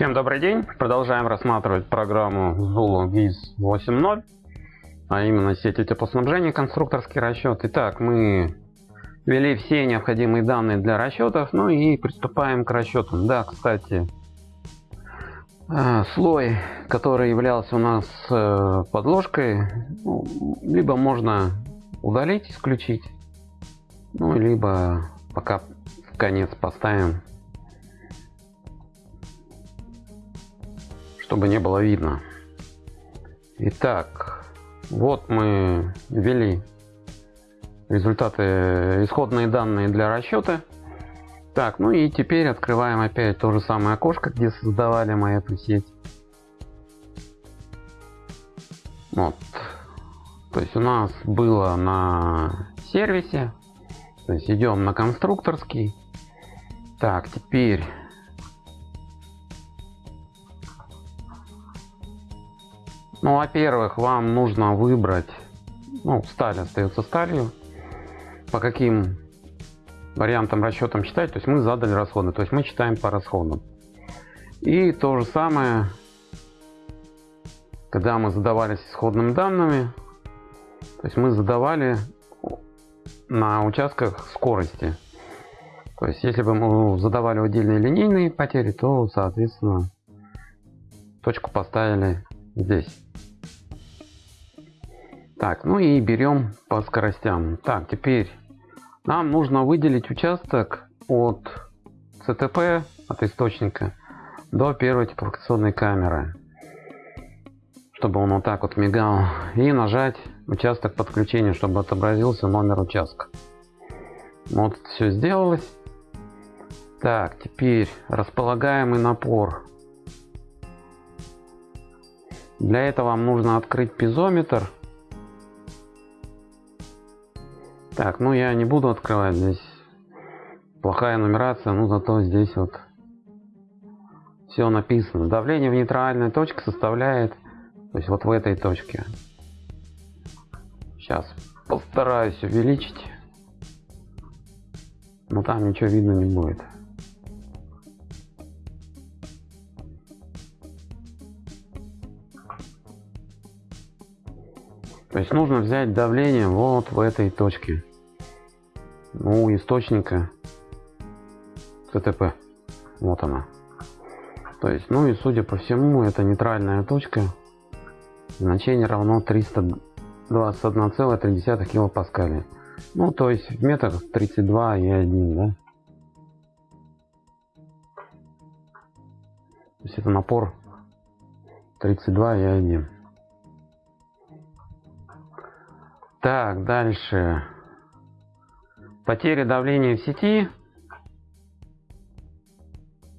Всем добрый день! Продолжаем рассматривать программу Zulu GIS 8.0, а именно сети теплоснабжения, конструкторский расчет. Итак, мы ввели все необходимые данные для расчетов, ну и приступаем к расчетам. Да, кстати, э, слой, который являлся у нас э, подложкой, ну, либо можно удалить, исключить, ну, либо пока в конец поставим чтобы не было видно. Итак, вот мы ввели результаты, исходные данные для расчета. Так, ну и теперь открываем опять то же самое окошко, где создавали мы эту сеть. Вот. То есть у нас было на сервисе. То есть идем на конструкторский. Так, теперь Ну, во-первых, вам нужно выбрать, ну, сталь остается сталью, по каким вариантам расчетам читать, то есть мы задали расходы, то есть мы читаем по расходам. И то же самое, когда мы задавались исходными данными, то есть мы задавали на участках скорости. То есть если бы мы задавали отдельные линейные потери, то соответственно точку поставили здесь. Так, ну и берем по скоростям. Так, теперь нам нужно выделить участок от ЦТП, от источника, до первой теплофикационной камеры. Чтобы он вот так вот мигал. И нажать участок подключения, чтобы отобразился номер участка. Вот все сделалось. Так, теперь располагаемый напор. Для этого вам нужно открыть пизометр Так, ну я не буду открывать здесь. Плохая нумерация, ну зато здесь вот все написано. Давление в нейтральной точке составляет, то есть вот в этой точке. Сейчас постараюсь увеличить. Но там ничего видно не будет. То есть нужно взять давление вот в этой точке у источника ТТП. Вот она. То есть, ну и судя по всему, это нейтральная точка. Значение равно 321,3 килопаскаля. Ну, то есть в метрах 32 и 1, да? То есть это напор 32 Так, дальше. Потери давления в сети.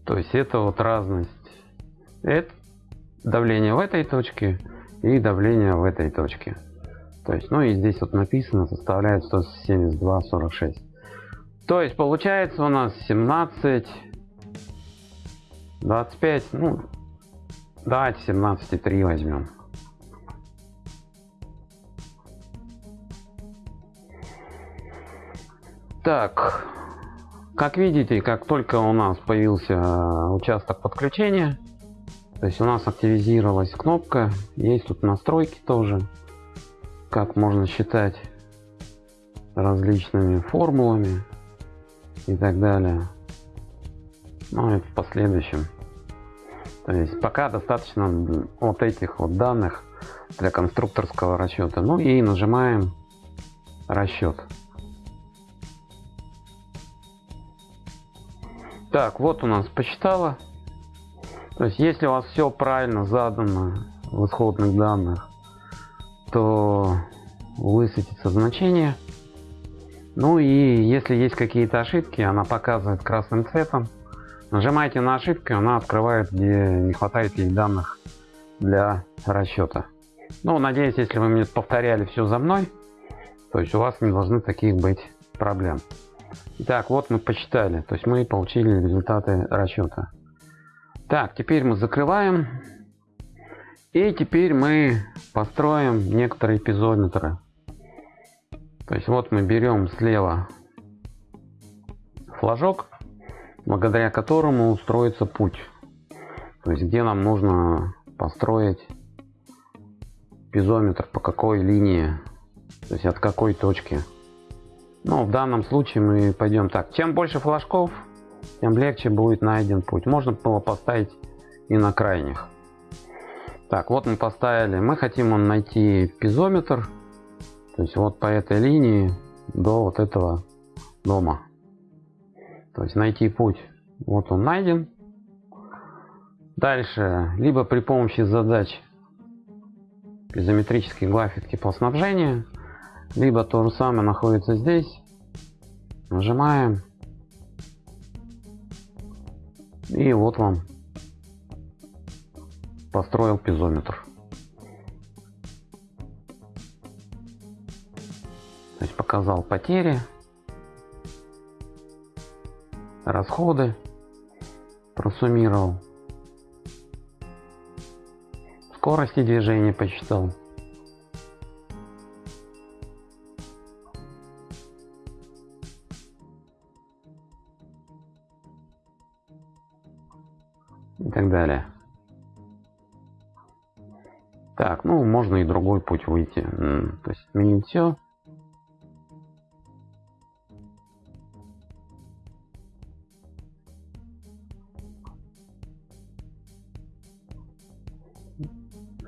То есть это вот разность. Это давление в этой точке и давление в этой точке. То есть, ну и здесь вот написано, составляет 172,46. То есть получается у нас 17, 25, ну давайте 17,3 возьмем. Так, как видите, как только у нас появился э, участок подключения, то есть у нас активизировалась кнопка, есть тут настройки тоже, как можно считать различными формулами и так далее. Ну и в последующем. То есть пока достаточно вот этих вот данных для конструкторского расчета. Ну и нажимаем расчет. Так, вот у нас посчитала. То есть, если у вас все правильно задано в исходных данных, то высветится значение. Ну и если есть какие-то ошибки, она показывает красным цветом. Нажимаете на ошибки, она открывает, где не хватает ей данных для расчета. Ну, надеюсь, если вы мне повторяли все за мной, то есть у вас не должны таких быть проблем. Итак, вот мы посчитали, то есть мы получили результаты расчета. Так, теперь мы закрываем. И теперь мы построим некоторые пизометры. То есть вот мы берем слева флажок, благодаря которому устроится путь. То есть где нам нужно построить пизометр, по какой линии, то есть от какой точки. Ну, в данном случае мы пойдем так. Чем больше флажков, тем легче будет найден путь. Можно было поставить и на крайних. Так, вот мы поставили. Мы хотим найти пизометр. То есть вот по этой линии до вот этого дома. То есть найти путь. Вот он найден. Дальше, либо при помощи задач изометрической графики теплоснабжения, либо то же самое находится здесь. Нажимаем. И вот вам построил пизометр. То есть показал потери, расходы, просуммировал, скорости движения посчитал. Так, ну можно и другой путь выйти. То есть изменить все.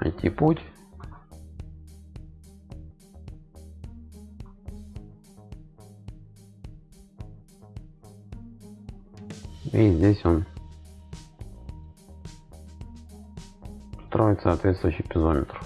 Найти путь. И здесь он строить соответствующий пизометр.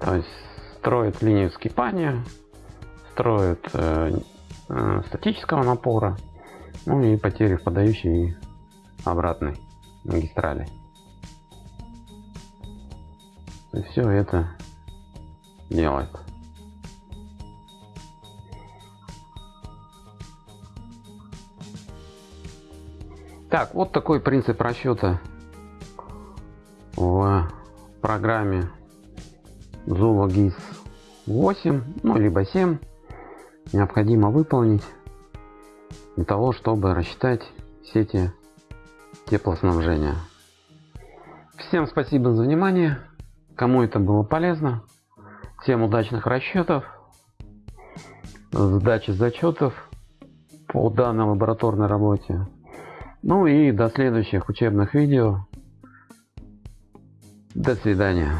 То есть строит линию скипания строят э, э, статического напора, ну и потери в подающей и обратной магистрали. И все это делает. Так, вот такой принцип расчета в программе GIS 8, ну либо 7 необходимо выполнить для того, чтобы рассчитать сети теплоснабжения. Всем спасибо за внимание. Кому это было полезно. Всем удачных расчетов, сдачи зачетов по данной лабораторной работе. Ну и до следующих учебных видео. До свидания.